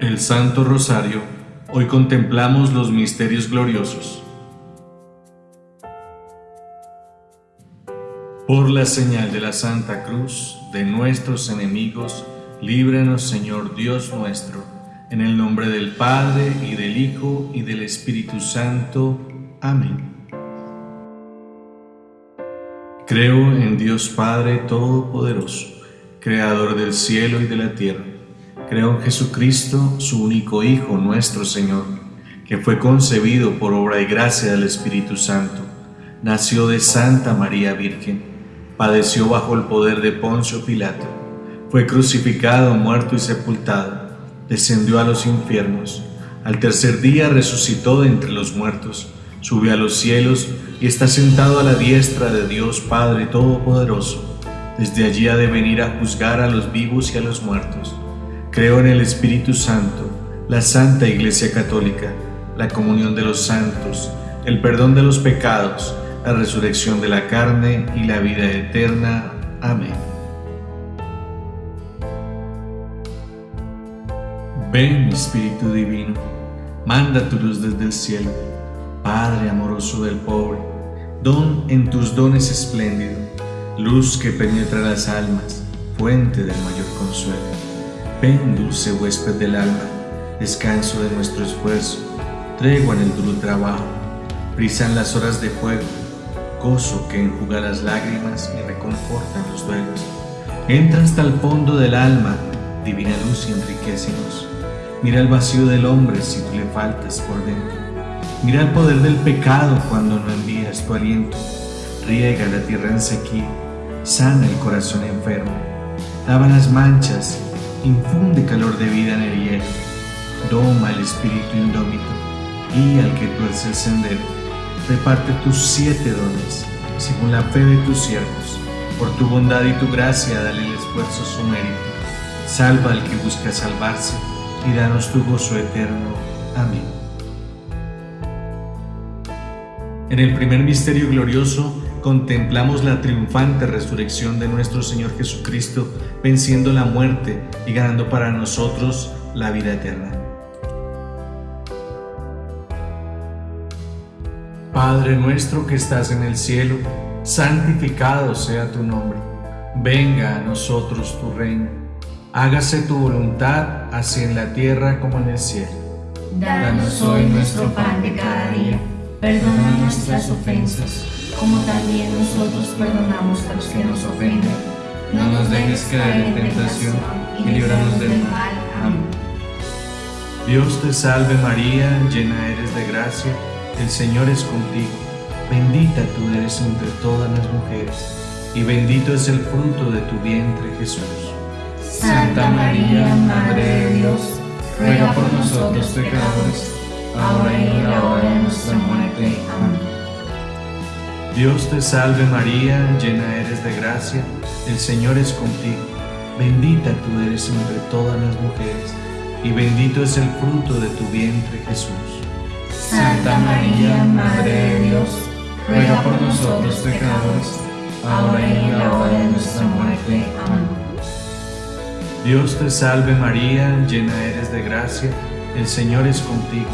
El Santo Rosario, hoy contemplamos los misterios gloriosos. Por la señal de la Santa Cruz de nuestros enemigos, líbranos Señor Dios nuestro, en el nombre del Padre y del Hijo y del Espíritu Santo. Amén. Creo en Dios Padre Todopoderoso, Creador del cielo y de la tierra Creo en Jesucristo, su único Hijo, nuestro Señor, que fue concebido por obra y gracia del Espíritu Santo. Nació de Santa María Virgen, padeció bajo el poder de Poncio Pilato, fue crucificado, muerto y sepultado, descendió a los infiernos, al tercer día resucitó de entre los muertos, subió a los cielos y está sentado a la diestra de Dios Padre Todopoderoso. Desde allí ha de venir a juzgar a los vivos y a los muertos. Creo en el Espíritu Santo, la Santa Iglesia Católica, la comunión de los santos, el perdón de los pecados, la resurrección de la carne y la vida eterna. Amén. Ven, Espíritu Divino, manda tu luz desde el cielo, Padre amoroso del pobre, don en tus dones espléndido, luz que penetra las almas, fuente del mayor consuelo. Ven, dulce huésped del alma, descanso de nuestro esfuerzo, tregua en el duro trabajo, brisan las horas de fuego, gozo que enjuga las lágrimas y reconforta los duelos. Entra hasta el fondo del alma, divina luz y enriquecenos. Mira el vacío del hombre si tú le faltas por dentro. Mira el poder del pecado cuando no envías tu aliento. Riega la tierra en sequía, sana el corazón enfermo, lava las manchas infunde calor de vida en el hielo, doma el espíritu indómito, guía al que tuerce el sendero, reparte tus siete dones, según la fe de tus siervos, por tu bondad y tu gracia dale el esfuerzo su mérito, salva al que busca salvarse, y danos tu gozo eterno. Amén. En el primer misterio glorioso, contemplamos la triunfante resurrección de nuestro Señor Jesucristo, venciendo la muerte y ganando para nosotros la vida eterna. Padre nuestro que estás en el cielo, santificado sea tu nombre. Venga a nosotros tu reino. Hágase tu voluntad, así en la tierra como en el cielo. Danos hoy nuestro pan de cada día. Perdona nuestras ofensas como también nosotros perdonamos a los que nos ofenden. No nos dejes caer en tentación y líbranos del mal. Amén. Dios te salve María, llena eres de gracia, el Señor es contigo. Bendita tú eres entre todas las mujeres, y bendito es el fruto de tu vientre Jesús. Santa María, Madre de Dios, ruega por nosotros pecadores, ahora y en la hora de nuestra muerte. Amén. Dios te salve María, llena eres de gracia, el Señor es contigo. Bendita tú eres entre todas las mujeres, y bendito es el fruto de tu vientre Jesús. Santa María, Madre de Dios, ruega por nosotros pecadores, ahora y en la hora de nuestra muerte. Amén. Dios te salve María, llena eres de gracia, el Señor es contigo.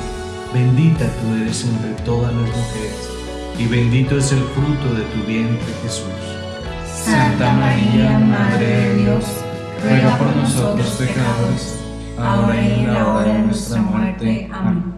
Bendita tú eres entre todas las mujeres y bendito es el fruto de tu vientre Jesús. Santa María, Madre de Dios, ruega por nosotros pecadores, ahora y en la hora de nuestra muerte. Amén.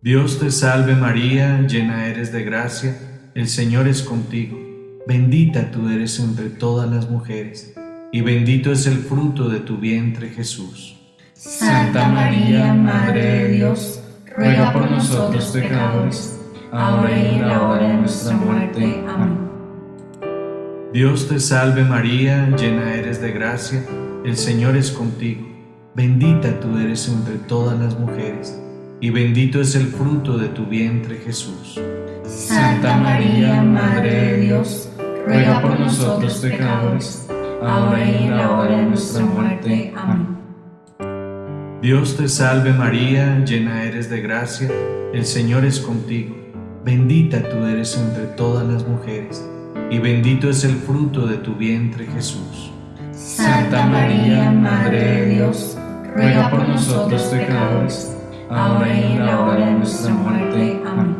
Dios te salve María, llena eres de gracia, el Señor es contigo. Bendita tú eres entre todas las mujeres, y bendito es el fruto de tu vientre Jesús. Santa María, Madre de Dios, ruega por nosotros pecadores, ahora y en la hora de nuestra muerte. Amén. Dios te salve María, llena eres de gracia, el Señor es contigo. Bendita tú eres entre todas las mujeres, y bendito es el fruto de tu vientre Jesús. Santa María, Madre de Dios, ruega por nosotros pecadores, ahora y en la hora de nuestra muerte. Amén. Dios te salve María, llena eres de gracia, el Señor es contigo. Bendita tú eres entre todas las mujeres, y bendito es el fruto de tu vientre Jesús. Santa María, Madre de Dios, ruega por nosotros pecadores, ahora y en la hora de nuestra muerte. Amén.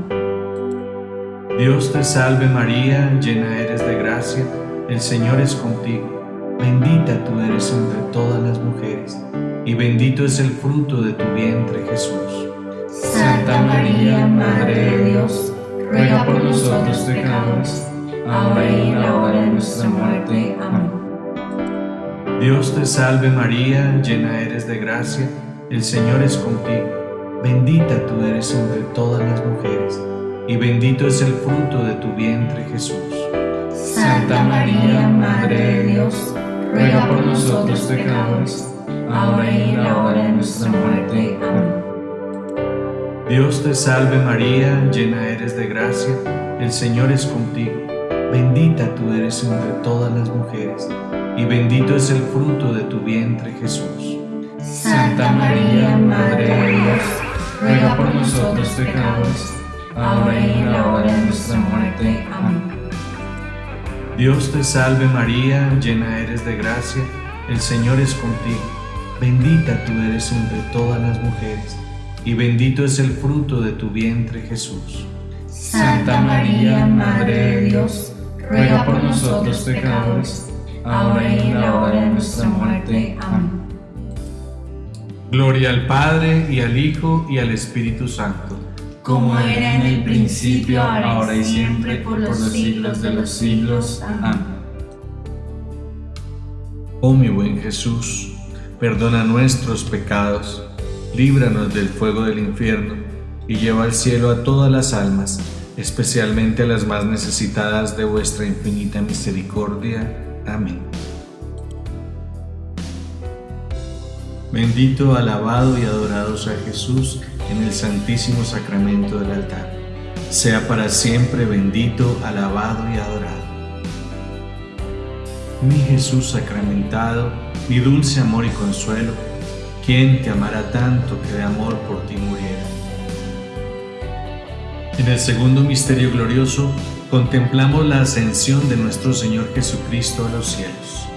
Dios te salve María, llena eres de gracia, el Señor es contigo. Bendita tú eres entre todas las mujeres, y bendito es el fruto de tu vientre Jesús. Santa María, Madre de Dios, ruega por nosotros pecadores, ahora y en la hora de nuestra muerte. Amén. Dios te salve María, llena eres de gracia, el Señor es contigo. Bendita tú eres entre todas las mujeres, y bendito es el fruto de tu vientre Jesús. Santa María, Madre de Dios, ruega por nosotros pecadores, ahora y en Dios te salve María, llena eres de gracia, el Señor es contigo. Bendita tú eres entre todas las mujeres, y bendito es el fruto de tu vientre Jesús. Santa María, Madre de Dios, ruega por nosotros pecadores, ahora y en la hora de nuestra muerte. Amén. Dios te salve María, llena eres de gracia, el Señor es contigo. Bendita tú eres entre todas las mujeres, y bendito es el fruto de tu vientre Jesús. Santa María, Madre de Dios, ruega por nosotros pecadores, ahora y en la hora de nuestra muerte. Amén. Gloria al Padre, y al Hijo, y al Espíritu Santo. Como era en el principio, ahora y siempre, por los siglos de los siglos. Amén. Oh mi buen Jesús, perdona nuestros pecados, líbranos del fuego del infierno, y lleva al cielo a todas las almas, especialmente a las más necesitadas de vuestra infinita misericordia. Amén. Bendito, alabado y adorado sea Jesús en el santísimo sacramento del altar. Sea para siempre bendito, alabado y adorado. Mi Jesús sacramentado, mi dulce amor y consuelo, ¿quién te amará tanto que de amor por ti muriera? En el segundo misterio glorioso contemplamos la ascensión de nuestro Señor Jesucristo a los cielos.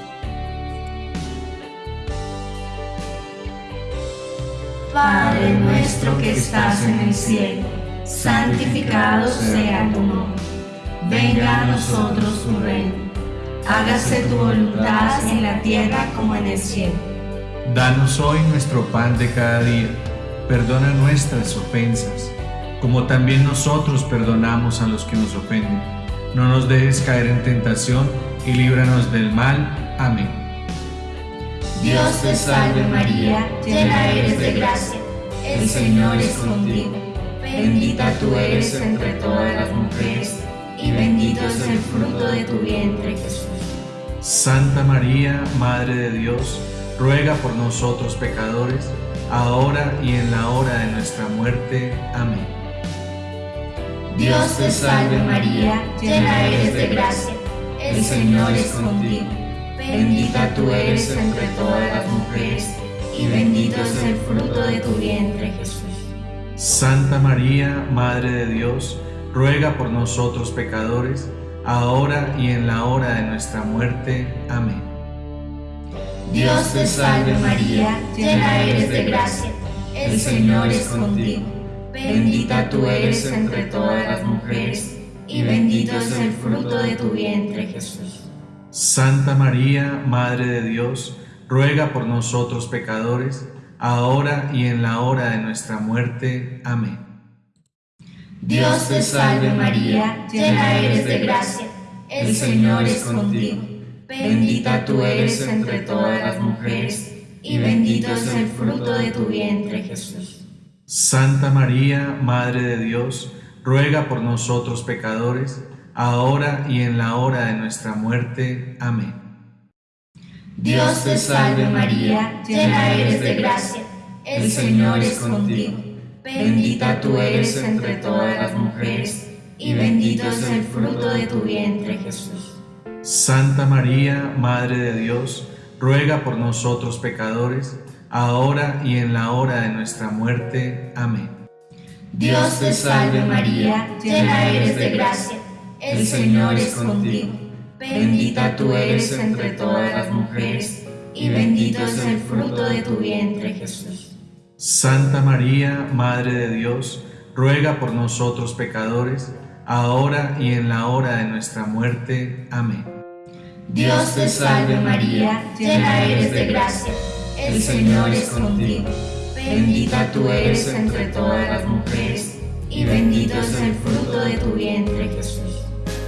Padre nuestro que estás en el cielo, santificado sea tu nombre. Venga a nosotros tu reino. Hágase tu voluntad en la tierra como en el cielo. Danos hoy nuestro pan de cada día. Perdona nuestras ofensas, como también nosotros perdonamos a los que nos ofenden. No nos dejes caer en tentación y líbranos del mal. Amén. Dios te salve María, llena eres de gracia, el Señor es contigo. Bendita tú eres entre todas las mujeres, y bendito es el fruto de tu vientre Jesús. Santa María, Madre de Dios, ruega por nosotros pecadores, ahora y en la hora de nuestra muerte. Amén. Dios te salve María, llena eres de gracia, el Señor es contigo. Bendita tú eres entre todas las mujeres, y bendito es el fruto de tu vientre Jesús. Santa María, Madre de Dios, ruega por nosotros pecadores, ahora y en la hora de nuestra muerte. Amén. Dios te salve María, llena eres de gracia, el Señor es contigo. Bendita tú eres entre todas las mujeres, y bendito es el fruto de tu vientre Jesús. Santa María, Madre de Dios, ruega por nosotros pecadores, ahora y en la hora de nuestra muerte. Amén. Dios te salve María, llena eres de gracia, el Señor es contigo. Bendita tú eres entre todas las mujeres, y bendito es el fruto de tu vientre Jesús. Santa María, Madre de Dios, ruega por nosotros pecadores, ahora y en la hora de nuestra muerte. Amén. Dios te salve María, llena eres de gracia, el Señor es contigo. Bendita tú eres entre todas las mujeres, y bendito es el fruto de tu vientre Jesús. Santa María, Madre de Dios, ruega por nosotros pecadores, ahora y en la hora de nuestra muerte. Amén. Dios te salve María, llena eres de gracia, el Señor es contigo. Bendita tú eres entre todas las mujeres, y bendito es el fruto de tu vientre, Jesús. Santa María, Madre de Dios, ruega por nosotros pecadores, ahora y en la hora de nuestra muerte. Amén. Dios te salve María, llena eres de gracia, el Señor es contigo. Bendita tú eres entre todas las mujeres, y bendito es el fruto de tu vientre, Jesús.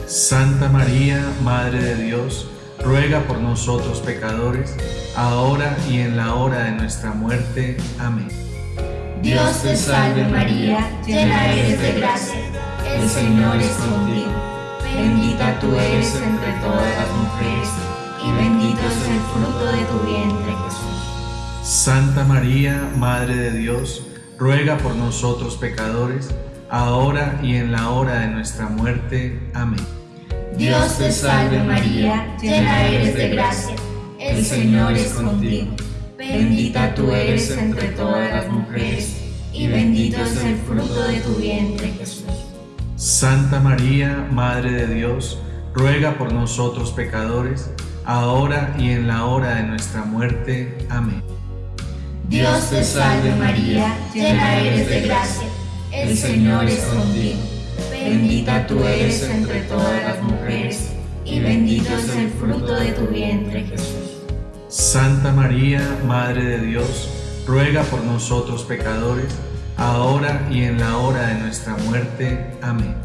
Santa María, Madre de Dios, ruega por nosotros pecadores, ahora y en la hora de nuestra muerte. Amén. Dios te salve María, llena eres de gracia, el Señor es contigo. Bendita tú eres entre todas las mujeres, y bendito es el fruto de tu vientre, Jesús. Santa María, Madre de Dios, ruega por nosotros pecadores, ahora y en la hora de nuestra muerte. Amén. Dios te salve María, llena eres de gracia, el Señor es contigo. Bendita tú eres entre todas las mujeres, y bendito es el fruto de tu vientre, Jesús. Santa María, Madre de Dios, ruega por nosotros pecadores, ahora y en la hora de nuestra muerte. Amén. Dios te salve María, llena eres de gracia, el Señor es contigo. Bendita tú eres entre todas las mujeres, y bendito es el fruto de tu vientre, Jesús. Santa María, Madre de Dios, ruega por nosotros pecadores, ahora y en la hora de nuestra muerte. Amén.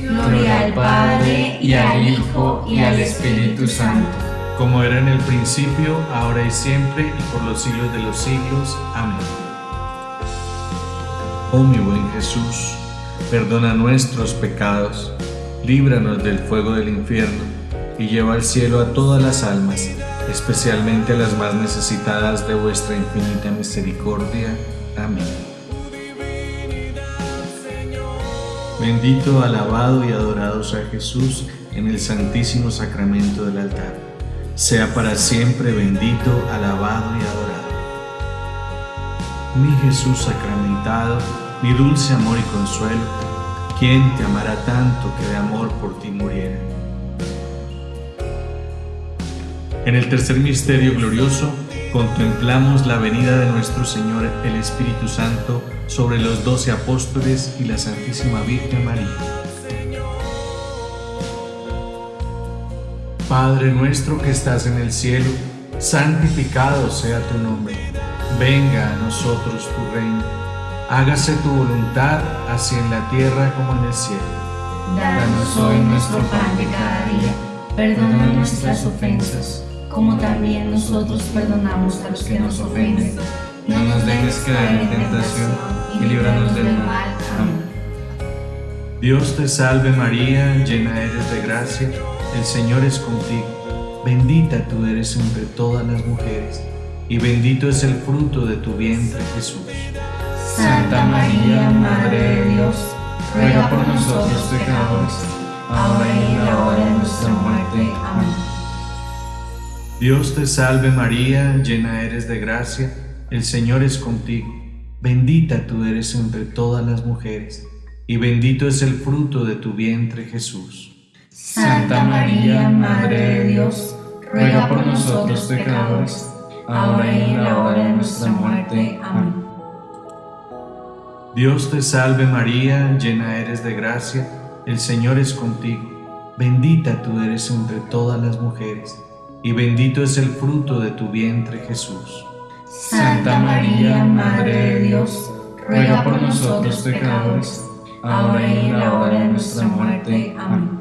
Gloria al Padre, y al Hijo, y al Espíritu Santo. Como era en el principio, ahora y siempre, y por los siglos de los siglos. Amén. Oh mi buen Jesús, perdona nuestros pecados, líbranos del fuego del infierno, y lleva al cielo a todas las almas, especialmente a las más necesitadas de vuestra infinita misericordia. Amén. Bendito, alabado y adorado sea Jesús en el santísimo sacramento del altar. Sea para siempre bendito, alabado y adorado. Mi Jesús sacramentado, mi dulce amor y consuelo, ¿quién te amará tanto que de amor por ti muriera? En el tercer misterio glorioso, contemplamos la venida de nuestro Señor el Espíritu Santo sobre los doce apóstoles y la Santísima Virgen María. Padre nuestro que estás en el cielo, santificado sea tu nombre. Venga a nosotros tu reino. Hágase tu voluntad, así en la tierra como en el cielo. Danos hoy nuestro pan de cada día. Perdona nuestras ofensas como también nosotros perdonamos a los que nos ofenden. No nos dejes caer en tentación y líbranos del mal. Amén. Dios te salve María, llena eres de gracia, el Señor es contigo. Bendita tú eres entre todas las mujeres, y bendito es el fruto de tu vientre Jesús. Santa María, Madre de Dios, ruega por nosotros pecadores, ahora y en la hora de nuestra muerte. Amén. Dios te salve María, llena eres de gracia, el Señor es contigo. Bendita tú eres entre todas las mujeres, y bendito es el fruto de tu vientre Jesús. Santa María, Madre de Dios, ruega por nosotros pecadores, ahora y en la hora de nuestra muerte. Amén. Dios te salve María, llena eres de gracia, el Señor es contigo. Bendita tú eres entre todas las mujeres y bendito es el fruto de tu vientre Jesús. Santa María, Madre de Dios, ruega por nosotros pecadores, ahora y en la hora de nuestra muerte. Amén.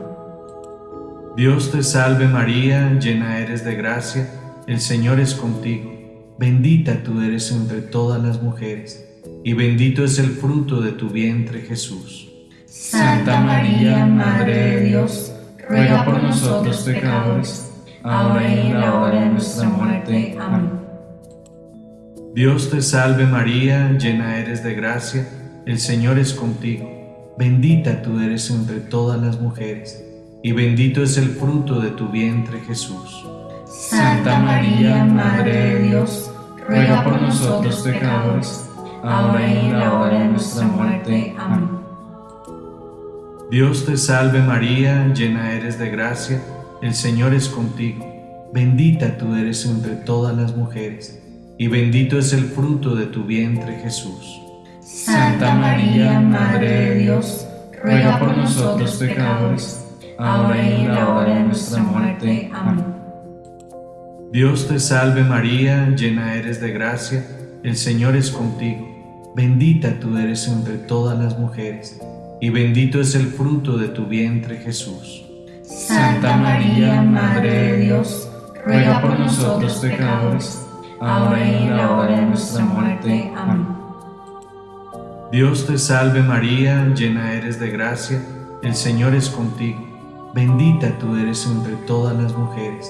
Dios te salve María, llena eres de gracia, el Señor es contigo. Bendita tú eres entre todas las mujeres, y bendito es el fruto de tu vientre Jesús. Santa María, Madre de Dios, ruega por nosotros pecadores, ahora y en la hora de nuestra muerte. Amén. Dios te salve María, llena eres de gracia, el Señor es contigo. Bendita tú eres entre todas las mujeres, y bendito es el fruto de tu vientre Jesús. Santa María, Madre de Dios, ruega por nosotros pecadores, ahora y en la hora de nuestra muerte. Amén. Dios te salve María, llena eres de gracia, el Señor es contigo. bendita tú eres entre todas las mujeres, y bendito es el fruto de tu vientre Jesús. Santa María, Madre de Dios, ruega por nosotros pecadores, ahora y en la hora de nuestra muerte. Amén. Dios te salve María, llena eres de gracia, el Señor es contigo, bendita tú eres entre todas las mujeres, y bendito es el fruto de tu vientre Jesús. Santa María, Madre de Dios, ruega por nosotros pecadores, ahora y en la hora de nuestra muerte. Amén. Dios te salve María, llena eres de gracia, el Señor es contigo, bendita tú eres entre todas las mujeres,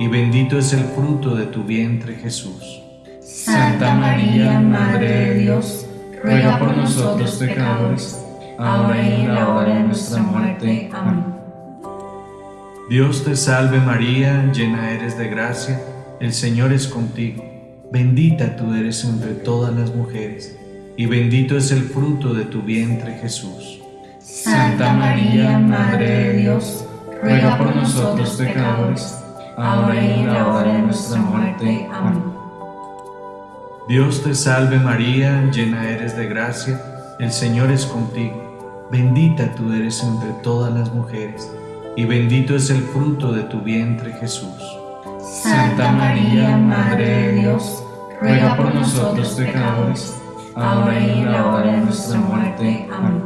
y bendito es el fruto de tu vientre Jesús. Santa María, Madre de Dios, ruega por nosotros pecadores, ahora y en la hora de nuestra muerte. Amén. Dios te salve María, llena eres de gracia, el Señor es contigo, bendita tú eres entre todas las mujeres, y bendito es el fruto de tu vientre Jesús. Santa María, Madre de Dios, ruega por nosotros pecadores, ahora y en la hora de nuestra muerte. Amén. Dios te salve María, llena eres de gracia, el Señor es contigo, bendita tú eres entre todas las mujeres, y bendito es el fruto de tu vientre Jesús. Santa María, Madre de Dios, ruega por nosotros pecadores, ahora y en la hora de nuestra muerte. Amén.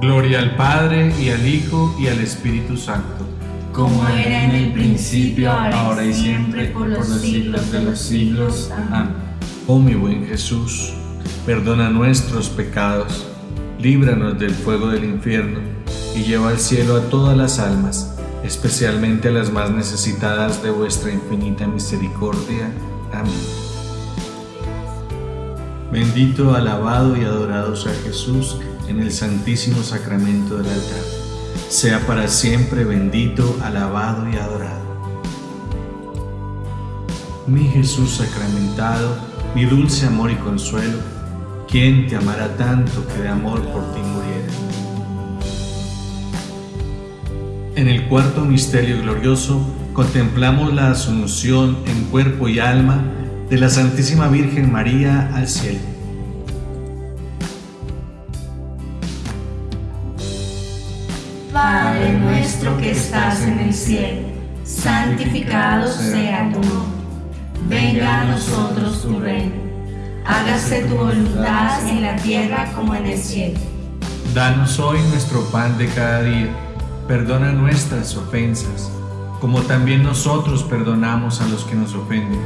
Gloria al Padre y al Hijo y al Espíritu Santo. Como era en el principio, ahora y siempre, por los siglos de los siglos. Amén. Oh mi buen Jesús, perdona nuestros pecados, líbranos del fuego del infierno y lleva al cielo a todas las almas, especialmente a las más necesitadas de vuestra infinita misericordia. Amén. Bendito, alabado y adorado sea Jesús en el santísimo sacramento del altar. Sea para siempre bendito, alabado y adorado. Mi Jesús sacramentado, mi dulce amor y consuelo, ¿quién te amará tanto que de amor por ti muriera? En el cuarto misterio glorioso contemplamos la asunción en cuerpo y alma de la Santísima Virgen María al cielo. Padre nuestro que estás en el cielo, santificado sea tu nombre. Venga a nosotros tu reino. Hágase tu voluntad en la tierra como en el cielo. Danos hoy nuestro pan de cada día. Perdona nuestras ofensas, como también nosotros perdonamos a los que nos ofenden.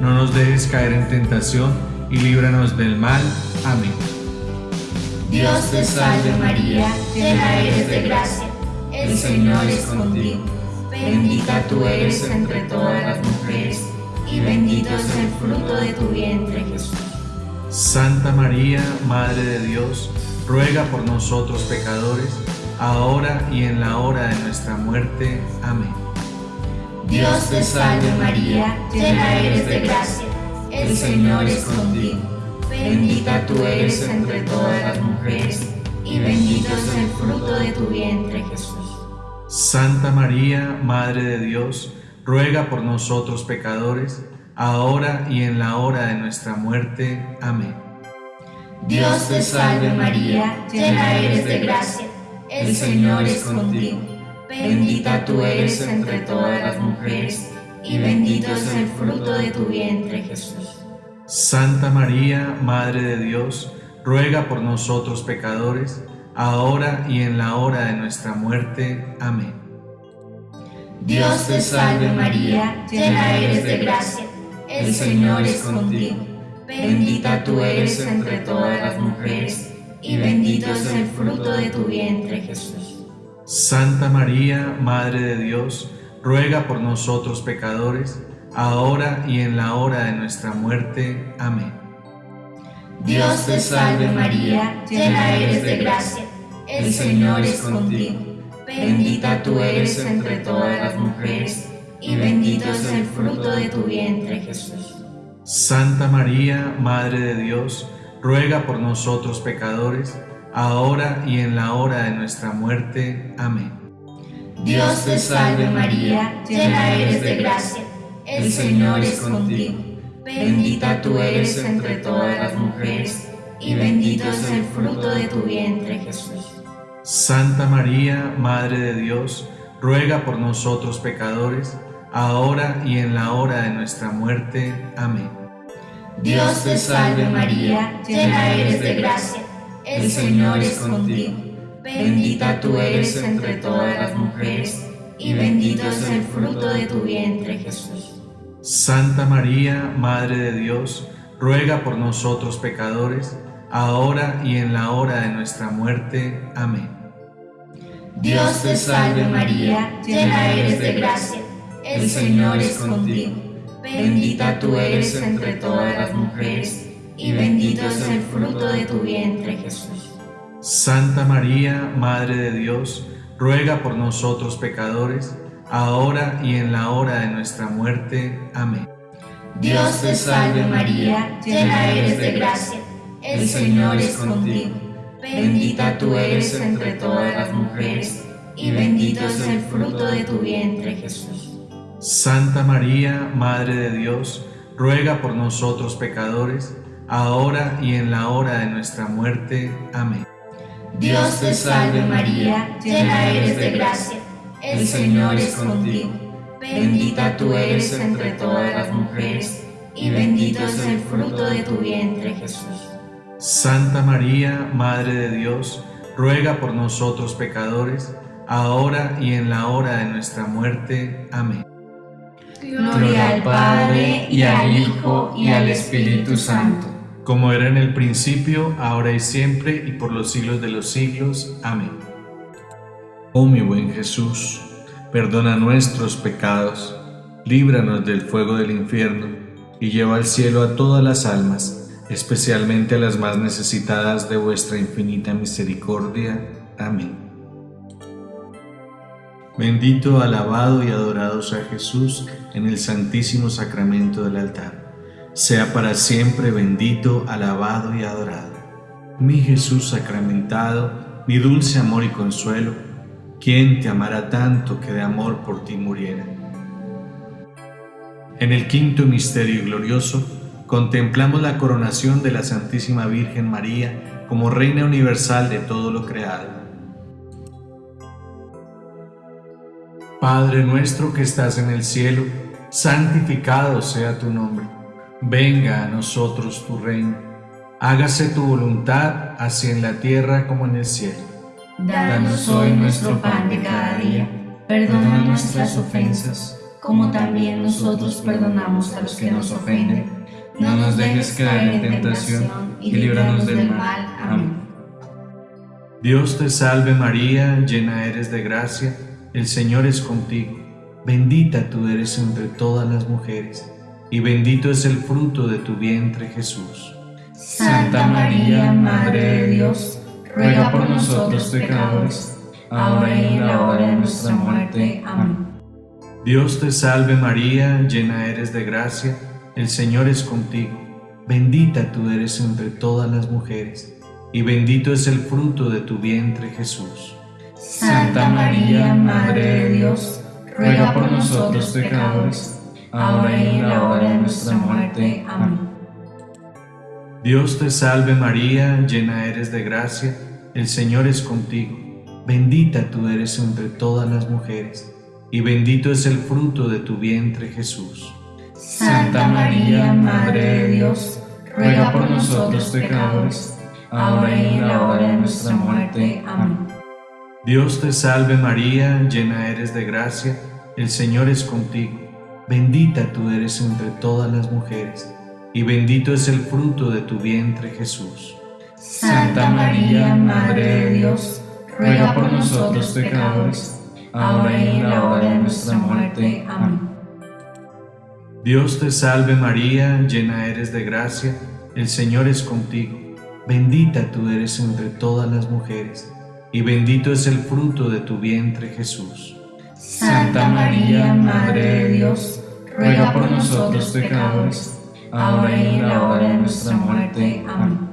No nos dejes caer en tentación y líbranos del mal. Amén. Dios te salve María, llena eres de gracia. El Señor es contigo. Bendita tú eres entre todas las mujeres, y bendito es el fruto de tu vientre Jesús. Santa María, Madre de Dios, ruega por nosotros pecadores, ahora y en la hora de nuestra muerte. Amén. Dios te salve María, llena eres de gracia. El Señor es contigo. Bendita tú eres entre todas las mujeres, y bendito es el fruto de tu vientre Jesús. Santa María, Madre de Dios, ruega por nosotros pecadores, ahora y en la hora de nuestra muerte. Amén. Dios te salve María, llena eres de gracia. El Señor es contigo. Bendita tú eres entre todas las mujeres, y bendito es el fruto de tu vientre Jesús. Santa María, Madre de Dios, ruega por nosotros pecadores, ahora y en la hora de nuestra muerte. Amén. Dios te salve María, llena eres de gracia. El Señor es contigo. Bendita tú eres entre todas las mujeres, y bendito es el fruto de tu vientre Jesús. Santa María, Madre de Dios, ruega por nosotros pecadores, ahora y en la hora de nuestra muerte. Amén. Dios te salve María, llena eres de gracia. El Señor es contigo. Bendita tú eres entre todas las mujeres, y bendito es el fruto de tu vientre Jesús. Santa María, Madre de Dios, ruega por nosotros pecadores, ahora y en la hora de nuestra muerte. Amén. Dios te salve María, llena eres de gracia, el Señor es contigo. Bendita tú eres entre todas las mujeres, y bendito es el fruto de tu vientre Jesús. Santa María, Madre de Dios, ruega por nosotros pecadores, ahora y en la hora de nuestra muerte. Amén. Dios te salve María, llena eres de gracia, el Señor es contigo. Bendita tú eres entre todas las mujeres, y bendito es el fruto de tu vientre Jesús. Santa María, Madre de Dios, ruega por nosotros pecadores, ahora y en la hora de nuestra muerte. Amén. Dios te salve María, llena eres de gracia, el Señor es contigo. Bendita tú eres entre todas las mujeres, y bendito es el fruto de tu vientre Jesús. Santa María, Madre de Dios, ruega por nosotros pecadores, ahora y en la hora de nuestra muerte. Amén. Dios te salve María, llena eres de gracia, el Señor es contigo. Bendita tú eres entre todas las mujeres, y bendito es el fruto de tu vientre Jesús. Santa María, Madre de Dios, ruega por nosotros pecadores, ahora y en la hora de nuestra muerte. Amén. Dios te salve María, llena eres de gracia, el Señor es contigo. Bendita tú eres entre todas las mujeres, y bendito es el fruto de tu vientre Jesús. Santa María, Madre de Dios, ruega por nosotros pecadores, ahora y en la hora de nuestra muerte. Amén. Gloria al Padre, y al Hijo, y al Espíritu Santo. Como era en el principio, ahora y siempre, y por los siglos de los siglos. Amén. Oh mi buen Jesús, perdona nuestros pecados, líbranos del fuego del infierno, y lleva al cielo a todas las almas, especialmente a las más necesitadas de vuestra infinita misericordia. Amén. Bendito, alabado y adorado sea Jesús en el santísimo sacramento del altar. Sea para siempre bendito, alabado y adorado. Mi Jesús sacramentado, mi dulce amor y consuelo, ¿quién te amará tanto que de amor por ti muriera? En el quinto misterio glorioso, contemplamos la coronación de la Santísima Virgen María como Reina Universal de todo lo creado. Padre nuestro que estás en el cielo, santificado sea tu nombre. Venga a nosotros tu reino. Hágase tu voluntad, así en la tierra como en el cielo. Danos hoy nuestro pan de cada día. Perdona nuestras ofensas, como también nosotros perdonamos a los que nos ofenden no nos dejes caer en tentación y líbranos del mal. Amén. Dios te salve María, llena eres de gracia, el Señor es contigo. Bendita tú eres entre todas las mujeres, y bendito es el fruto de tu vientre Jesús. Santa María, Madre de Dios, ruega por nosotros pecadores, ahora y en la hora de nuestra muerte. Amén. Dios te salve María, llena eres de gracia, el Señor es contigo, bendita tú eres entre todas las mujeres, y bendito es el fruto de tu vientre Jesús. Santa María, Madre de Dios, ruega por nosotros pecadores, ahora y en la hora de nuestra muerte. Amén. Dios te salve María, llena eres de gracia, el Señor es contigo, bendita tú eres entre todas las mujeres, y bendito es el fruto de tu vientre Jesús. Santa María, Madre de Dios, ruega por nosotros pecadores, ahora y en la hora de nuestra muerte. Amén. Dios te salve María, llena eres de gracia, el Señor es contigo, bendita tú eres entre todas las mujeres, y bendito es el fruto de tu vientre Jesús. Santa María, Madre de Dios, ruega por nosotros pecadores, ahora y en la hora de nuestra muerte. Amén. Dios te salve María, llena eres de gracia, el Señor es contigo, bendita tú eres entre todas las mujeres, y bendito es el fruto de tu vientre Jesús. Santa María, Madre de Dios, ruega por nosotros pecadores, ahora y en la hora de nuestra muerte. Amén.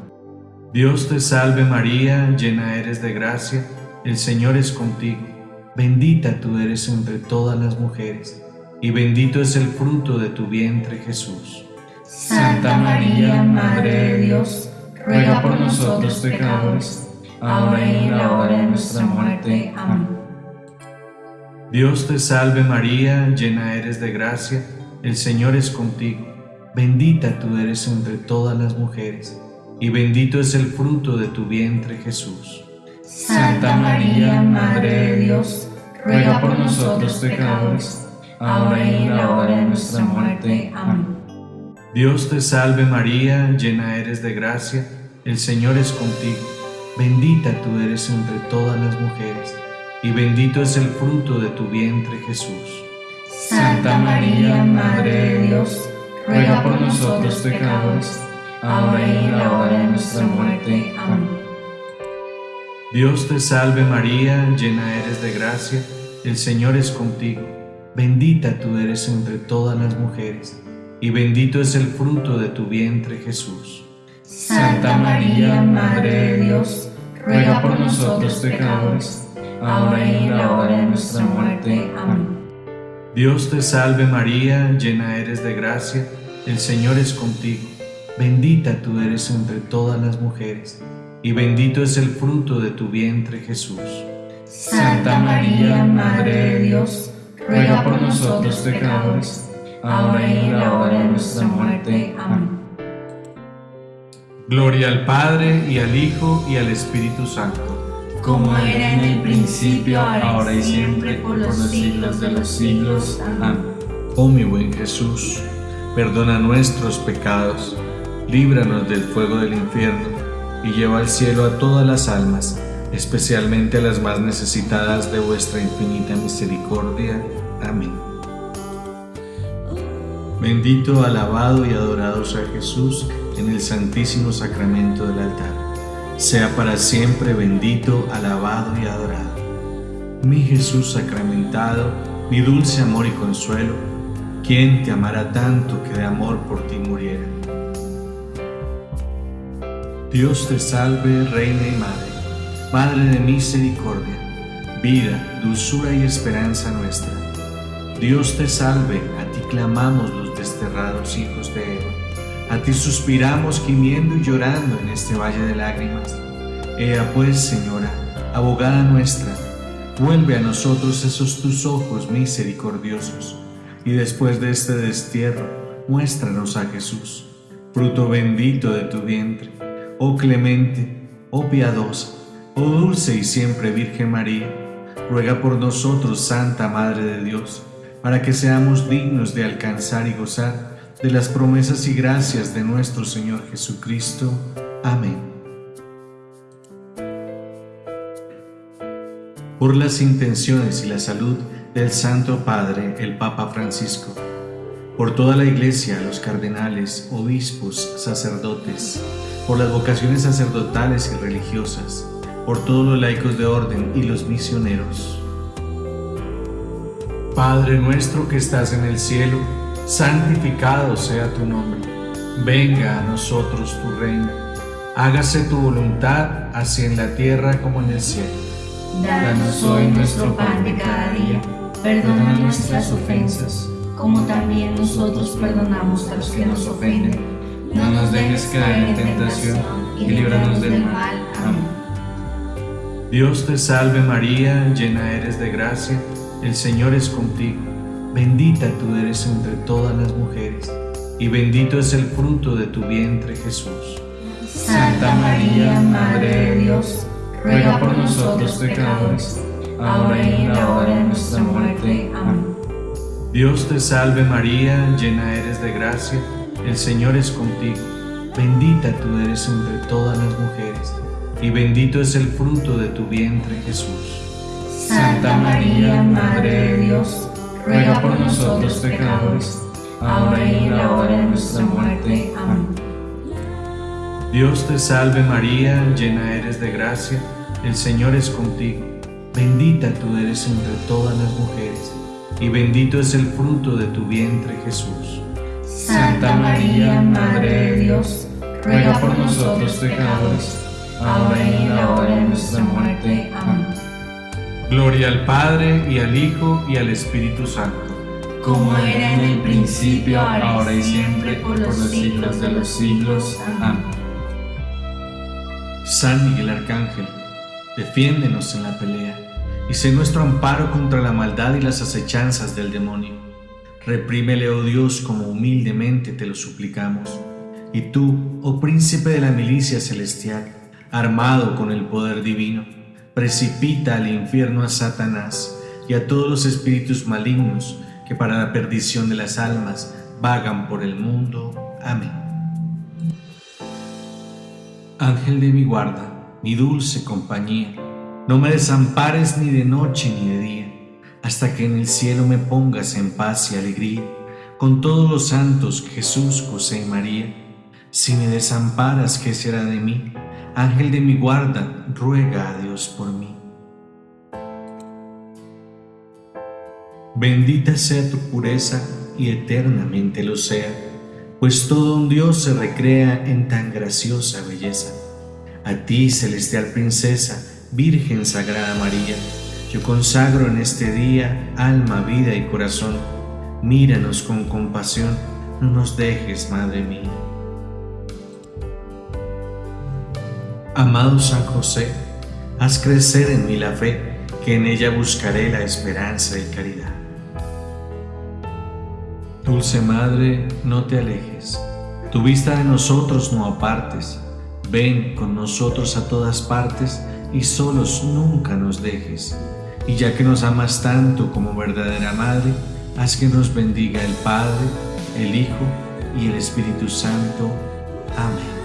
Dios te salve María, llena eres de gracia, el Señor es contigo bendita tú eres entre todas las mujeres, y bendito es el fruto de tu vientre Jesús. Santa María, Madre de Dios, ruega por nosotros pecadores, ahora y en la hora de nuestra muerte. Amén. Dios te salve María, llena eres de gracia, el Señor es contigo, bendita tú eres entre todas las mujeres, y bendito es el fruto de tu vientre Jesús. Santa María, Madre de Dios, ruega por nosotros pecadores, ahora y en la hora de nuestra muerte. Amén. Dios te salve María, llena eres de gracia, el Señor es contigo, bendita tú eres entre todas las mujeres, y bendito es el fruto de tu vientre Jesús. Santa María, Madre de Dios, ruega por nosotros pecadores, ahora y en la hora de nuestra muerte. Amén. Dios te salve María, llena eres de gracia, el Señor es contigo, bendita tú eres entre todas las mujeres, y bendito es el fruto de tu vientre Jesús. Santa María, Madre de Dios, ruega por nosotros pecadores, ahora y en la hora de nuestra muerte. Amén. Dios te salve María, llena eres de gracia, el Señor es contigo, bendita tú eres entre todas las mujeres, y bendito es el fruto de tu vientre Jesús. Santa María, Madre de Dios, ruega por nosotros pecadores, ahora y en la hora de nuestra muerte. Amén. Gloria al Padre y al Hijo y al Espíritu Santo. Como era en el principio, ahora y siempre, por los siglos de los siglos. Amén. Oh mi buen Jesús, perdona nuestros pecados, líbranos del fuego del infierno y lleva al cielo a todas las almas, especialmente a las más necesitadas de vuestra infinita misericordia. Amén. Bendito, alabado y adorado sea Jesús en el santísimo sacramento del altar. Sea para siempre bendito, alabado y adorado. Mi Jesús sacramentado, mi dulce amor y consuelo, ¿quién te amará tanto que de amor por ti muriera? Dios te salve, Reina y Madre, Madre de misericordia, vida, dulzura y esperanza nuestra. Dios te salve, a ti clamamos los desterrados hijos de Eva. A ti suspiramos gimiendo y llorando en este valle de lágrimas. Ea pues, Señora, abogada nuestra, vuelve a nosotros esos tus ojos misericordiosos, y después de este destierro, muéstranos a Jesús, fruto bendito de tu vientre. Oh clemente, oh piadosa, oh dulce y siempre Virgen María, ruega por nosotros, Santa Madre de Dios, para que seamos dignos de alcanzar y gozar de las promesas y gracias de nuestro Señor Jesucristo. Amén. Por las intenciones y la salud del Santo Padre, el Papa Francisco, por toda la Iglesia, los cardenales, obispos, sacerdotes, por las vocaciones sacerdotales y religiosas, por todos los laicos de orden y los misioneros. Padre nuestro que estás en el cielo, santificado sea tu nombre. Venga a nosotros tu reino. Hágase tu voluntad, así en la tierra como en el cielo. Danos hoy nuestro pan de cada día. Perdona nuestras ofensas, como también nosotros perdonamos a los que nos ofenden. No nos dejes caer en tentación y líbranos del mal. Amén. Dios te salve María, llena eres de gracia, el Señor es contigo. Bendita tú eres entre todas las mujeres, y bendito es el fruto de tu vientre Jesús. Santa María, Madre de Dios, ruega por nosotros pecadores, ahora y en la hora de nuestra muerte. Amén. Dios te salve María, llena eres de gracia, el Señor es contigo. Bendita tú eres entre todas las mujeres, y bendito es el fruto de tu vientre Jesús. Santa María, Madre de Dios, ruega por nosotros pecadores, ahora y en la hora de nuestra muerte. Amén. Dios te salve María, llena eres de gracia, el Señor es contigo. Bendita tú eres entre todas las mujeres, y bendito es el fruto de tu vientre Jesús. Santa María, Madre de Dios, ruega por nosotros pecadores, ahora y en la hora de nuestra muerte. Amén. Gloria al Padre y al Hijo y al Espíritu Santo. Como era en el principio, ahora y siempre, por los siglos de los siglos. Amén. San Miguel Arcángel, defiéndenos en la pelea y sé nuestro amparo contra la maldad y las acechanzas del demonio. Reprímele, oh Dios, como humildemente te lo suplicamos. Y tú, oh príncipe de la milicia celestial, armado con el poder divino, precipita al infierno a Satanás y a todos los espíritus malignos que para la perdición de las almas vagan por el mundo. Amén. Ángel de mi guarda, mi dulce compañía, no me desampares ni de noche ni de día, hasta que en el cielo me pongas en paz y alegría, con todos los santos Jesús, José y María. Si me desamparas, ¿qué será de mí? Ángel de mi guarda, ruega a Dios por mí. Bendita sea tu pureza y eternamente lo sea, pues todo un Dios se recrea en tan graciosa belleza. A ti, celestial princesa, Virgen Sagrada María, yo consagro en este día alma, vida y corazón. Míranos con compasión, no nos dejes, Madre mía. Amado San José, haz crecer en mí la fe, que en ella buscaré la esperanza y caridad. Dulce Madre, no te alejes, tu vista de nosotros no apartes, ven con nosotros a todas partes y solos nunca nos dejes. Y ya que nos amas tanto como verdadera Madre, haz que nos bendiga el Padre, el Hijo y el Espíritu Santo. Amén.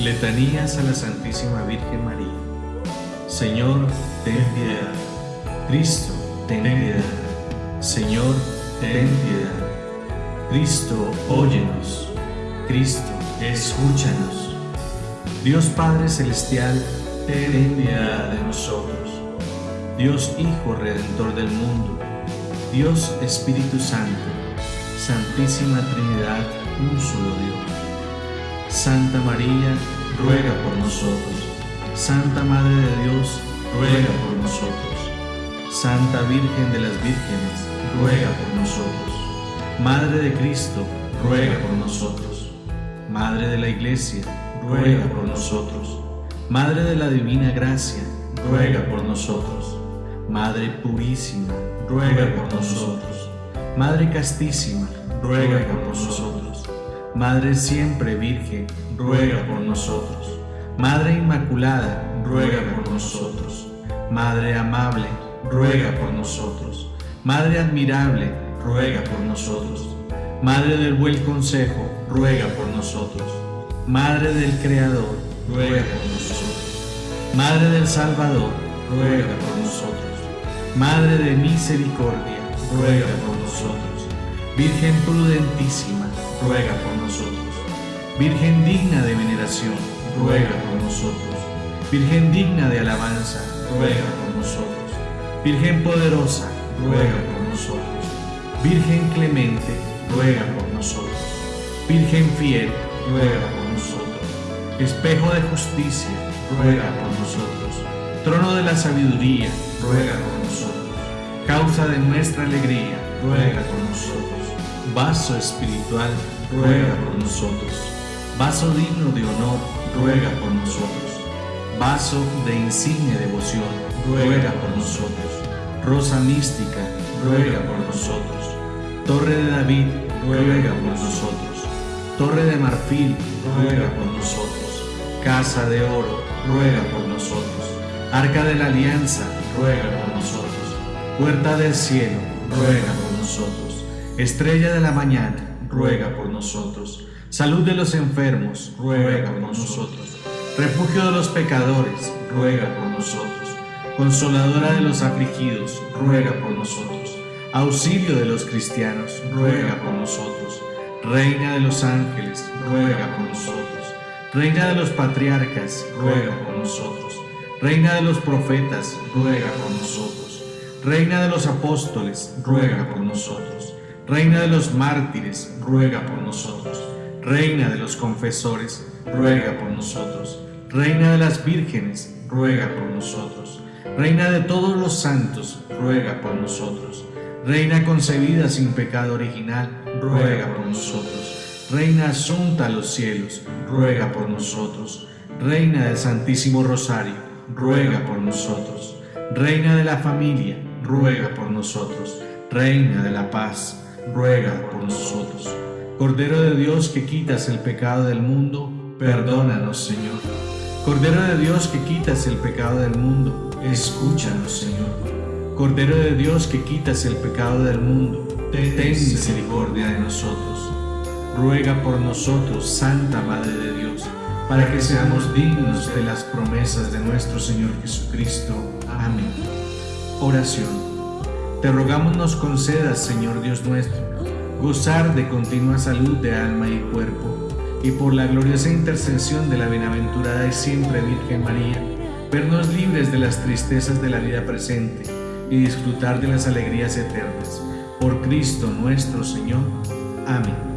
Letanías a la Santísima Virgen María. Señor, ten piedad. Cristo, ten piedad. Señor, ten piedad. Cristo, óyenos. Cristo, escúchanos. Dios Padre Celestial, ten piedad de nosotros. Dios Hijo Redentor del mundo. Dios Espíritu Santo. Santísima Trinidad, un solo Dios. Santa María, ruega por nosotros. Santa Madre de Dios, ruega por nosotros. Santa Virgen de las Vírgenes, ruega por nosotros. Madre de Cristo, ruega por nosotros. Madre de la Iglesia, ruega por nosotros. Madre de la Divina Gracia, ruega por nosotros. Madre purísima, ruega por nosotros. Madre castísima, ruega por nosotros. Madre siempre Virgen, ruega por nosotros. Madre Inmaculada, ruega por nosotros. Madre amable, ruega por nosotros. Madre admirable, ruega por nosotros. Madre del buen consejo, ruega por nosotros. Madre del Creador, ruega por nosotros. Madre del Salvador, ruega por nosotros. Madre de misericordia, ruega por nosotros. Virgen prudentísima, ruega por nosotros. Virgen digna de veneración, ruega por nosotros. Virgen digna de alabanza, ruega por nosotros. Virgen poderosa, ruega por nosotros. Virgen clemente, ruega por nosotros. Virgen fiel, ruega por nosotros. Espejo de justicia, ruega por nosotros. Trono de la sabiduría, ruega por nosotros. Causa de nuestra alegría, ruega por nosotros vaso espiritual, ruega por nosotros. Vaso digno de honor, ruega por nosotros. Vaso de insigne devoción, ruega por nosotros. Rosa mística, ruega por nosotros. Torre de David, ruega por nosotros. Torre de marfil, ruega por nosotros. Casa de oro, ruega por nosotros. Arca de la alianza, ruega por nosotros. Puerta del cielo, ruega por nosotros. Estrella de la mañana, ruega por nosotros. Salud de los enfermos, ruega por nosotros. Refugio de los pecadores, ruega por nosotros. Consoladora de los afligidos, ruega por nosotros. Auxilio de los cristianos, ruega por nosotros. Reina de los ángeles, ruega por nosotros. Reina de los patriarcas, ruega por nosotros. Reina de los profetas, ruega por nosotros. Reina de los apóstoles, ruega por nosotros. Reina de los mártires, ruega por nosotros. Reina de los confesores, ruega por nosotros. Reina de las vírgenes, ruega por nosotros. Reina de todos los santos, ruega por nosotros. Reina concebida sin pecado original, ruega por nosotros. Reina asunta a los cielos, ruega por nosotros. Reina del Santísimo Rosario, ruega por nosotros. Reina de la familia, ruega por nosotros. Reina de la paz, ruega por nosotros. Cordero de Dios que quitas el pecado del mundo, perdónanos Señor. Cordero de Dios que quitas el pecado del mundo, escúchanos Señor. Cordero de Dios que quitas el pecado del mundo, ten misericordia de nosotros. Ruega por nosotros, Santa Madre de Dios, para que seamos dignos de las promesas de nuestro Señor Jesucristo. Amén. Oración. Te rogamos nos concedas, Señor Dios nuestro, gozar de continua salud de alma y cuerpo, y por la gloriosa intercesión de la bienaventurada y siempre Virgen María, vernos libres de las tristezas de la vida presente y disfrutar de las alegrías eternas. Por Cristo nuestro Señor. Amén.